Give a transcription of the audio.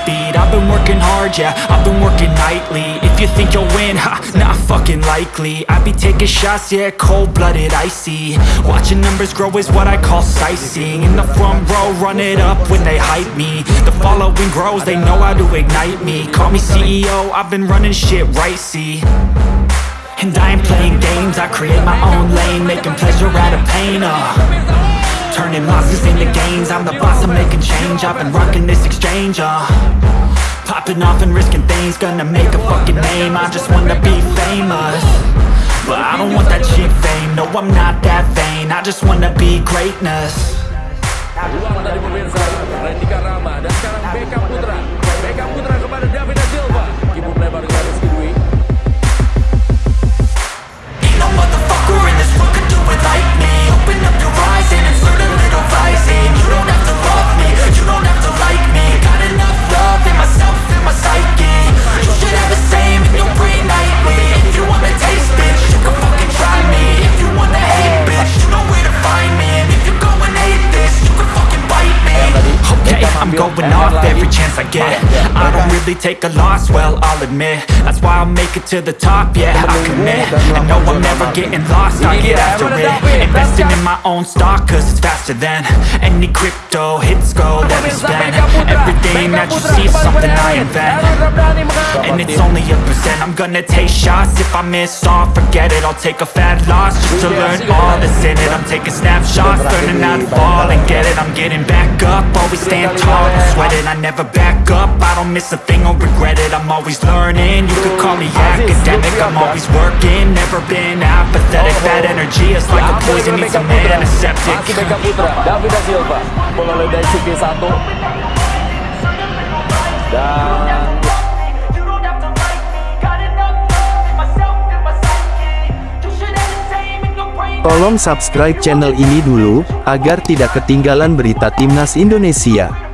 speed. I've been working hard, yeah, I've been working nightly. If you think you'll win, ha, not fucking likely. I be taking shots, yeah, cold-blooded, icy. Watching numbers grow is what I call sightseeing. In the front row, run it up when they hype me. The following grows, they know how to ignite me. Call me CEO, I've been running shit right, see. And I ain't playing games, I create my own lane Making pleasure out of pain, uh Turning losses into gains. I'm the boss, I'm making change. I've been rocking this exchange, uh. Popping off and risking things Gonna make a fucking name. I just wanna be famous. But I don't want that cheap fame. No, I'm not that vain. I just wanna be greatness I'm going off every chance I get. I don't really take a loss, well, I'll admit. That's why I'll make it to the top, yeah, I commit. I know I'm never getting lost, I get after it. Investing in my own stock, cause it's faster than Any crypto hits go, let me spend Everything that you see something I invent. And it's only a percent, I'm gonna take shots. If I miss all, forget it, I'll take a fat loss Just to learn all that's in it. I'm taking snapshots, learning how to fall and get it. I'm getting back up, always stand tall, don't sweat it I never back up, I don't miss a thing or regret it. I'm always learning, you could call me academic. I'm always working, never been apathetic. That energy is like a poison, needs a man antiseptic Masih Beckham Putra David da Silva Bola oleh dari segi satu Dan You don't have to like me, got enough love in myself and my psyche You should have the same in your brain Tolong subscribe channel ini dulu, agar tidak ketinggalan berita Timnas Indonesia.